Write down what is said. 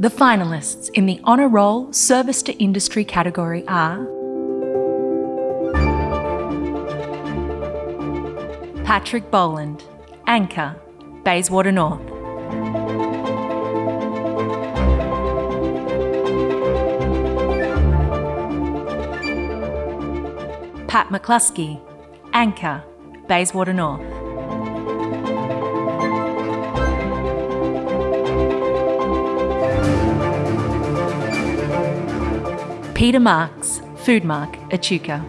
The finalists in the Honour Roll Service to Industry category are Patrick Boland, Anchor, Bayswater North. Pat McCluskey, Anchor, Bayswater North. Peter Marks, Food Mark, Echuca.